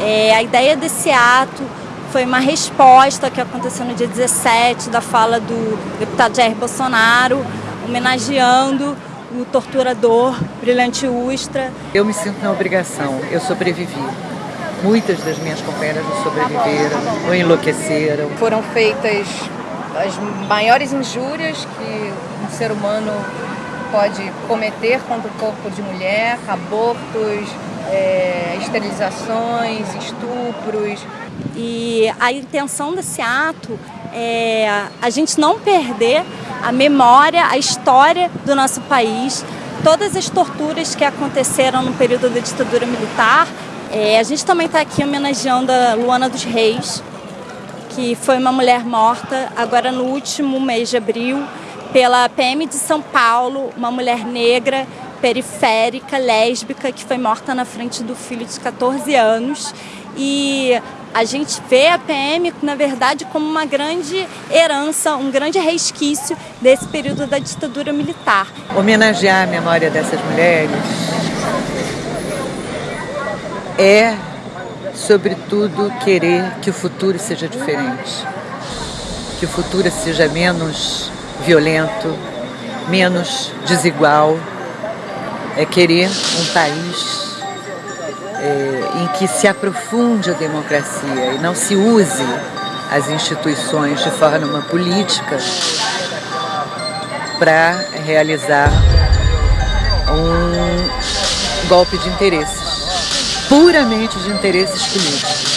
É, a ideia desse ato foi uma resposta que aconteceu no dia 17 da fala do deputado Jair Bolsonaro, homenageando o torturador Brilhante Ustra. Eu me sinto na obrigação, eu sobrevivi. Muitas das minhas companheiras não sobreviveram ou enlouqueceram. Foram feitas as maiores injúrias que um ser humano pode cometer contra o corpo de mulher, abortos, é, esterilizações, estupros. E a intenção desse ato é a gente não perder a memória, a história do nosso país, todas as torturas que aconteceram no período da ditadura militar. É, a gente também está aqui homenageando a Luana dos Reis, que foi uma mulher morta agora no último mês de abril pela PM de São Paulo, uma mulher negra, periférica, lésbica, que foi morta na frente do filho de 14 anos. E a gente vê a PM, na verdade, como uma grande herança, um grande resquício desse período da ditadura militar. Homenagear a memória dessas mulheres é, sobretudo, querer que o futuro seja diferente, que o futuro seja menos violento, menos desigual, é querer um país é, em que se aprofunde a democracia e não se use as instituições de forma política para realizar um golpe de interesses, puramente de interesses políticos.